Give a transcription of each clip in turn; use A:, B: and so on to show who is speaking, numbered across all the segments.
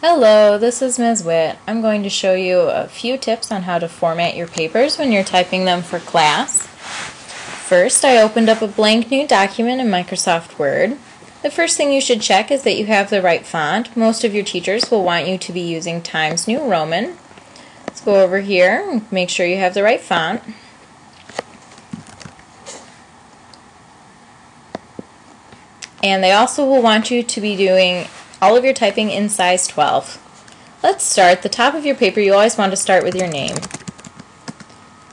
A: Hello, this is Ms. Witt. I'm going to show you a few tips on how to format your papers when you're typing them for class. First, I opened up a blank new document in Microsoft Word. The first thing you should check is that you have the right font. Most of your teachers will want you to be using Times New Roman. Let's go over here and make sure you have the right font. And they also will want you to be doing all of your typing in size 12. Let's start. The top of your paper, you always want to start with your name.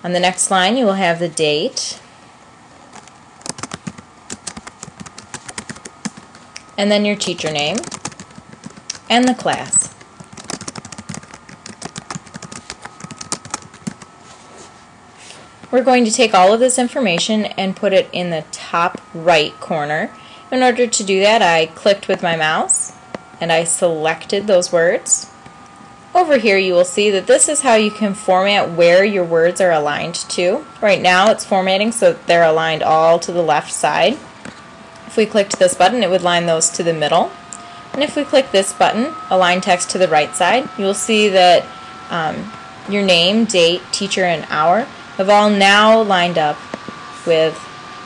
A: On the next line, you will have the date. And then your teacher name. And the class. We're going to take all of this information and put it in the top right corner. In order to do that, I clicked with my mouse and I selected those words. Over here you will see that this is how you can format where your words are aligned to. Right now it's formatting so they're aligned all to the left side. If we clicked this button it would line those to the middle. And if we click this button, align text to the right side, you will see that um, your name, date, teacher, and hour have all now lined up with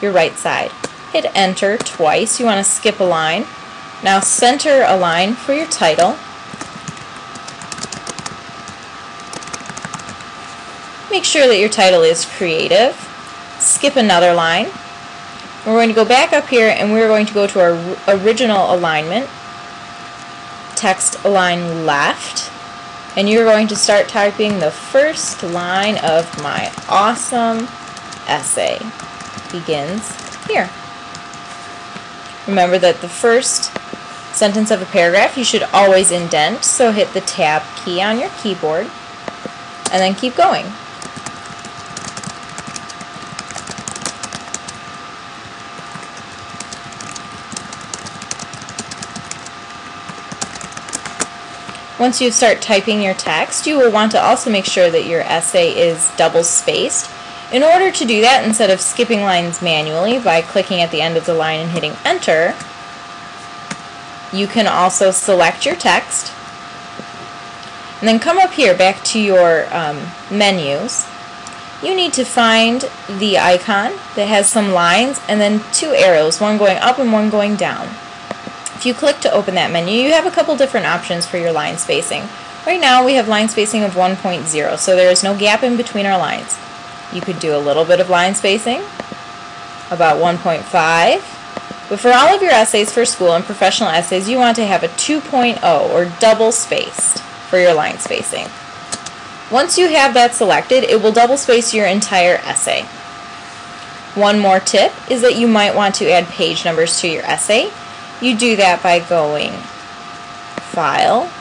A: your right side. Hit enter twice. You want to skip a line now center a line for your title. Make sure that your title is creative. Skip another line. We're going to go back up here and we're going to go to our original alignment. Text align left. And you're going to start typing the first line of my awesome essay. Begins here. Remember that the first sentence of a paragraph, you should always indent, so hit the tab key on your keyboard and then keep going. Once you start typing your text, you will want to also make sure that your essay is double spaced. In order to do that, instead of skipping lines manually by clicking at the end of the line and hitting enter, you can also select your text and then come up here back to your um, menus. You need to find the icon that has some lines and then two arrows, one going up and one going down. If you click to open that menu, you have a couple different options for your line spacing. Right now we have line spacing of 1.0, so there is no gap in between our lines. You could do a little bit of line spacing, about 1.5, but for all of your essays for school and professional essays, you want to have a 2.0 or double spaced for your line spacing. Once you have that selected, it will double space your entire essay. One more tip is that you might want to add page numbers to your essay. You do that by going File,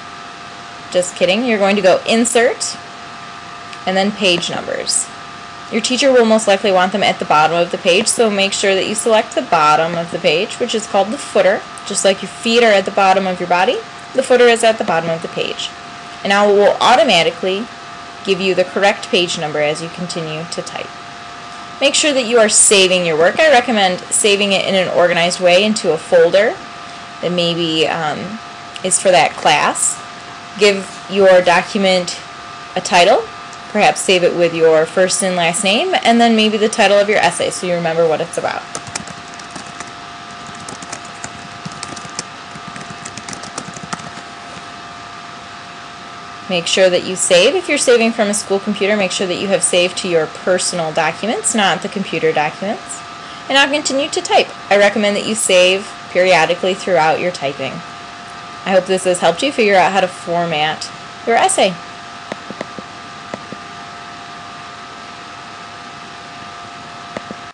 A: just kidding, you're going to go Insert, and then Page Numbers. Your teacher will most likely want them at the bottom of the page, so make sure that you select the bottom of the page, which is called the footer. Just like your feet are at the bottom of your body, the footer is at the bottom of the page. And now it will automatically give you the correct page number as you continue to type. Make sure that you are saving your work. I recommend saving it in an organized way into a folder that maybe um, is for that class. Give your document a title Perhaps save it with your first and last name and then maybe the title of your essay so you remember what it's about. Make sure that you save. If you're saving from a school computer, make sure that you have saved to your personal documents, not the computer documents. And now continue to type. I recommend that you save periodically throughout your typing. I hope this has helped you figure out how to format your essay.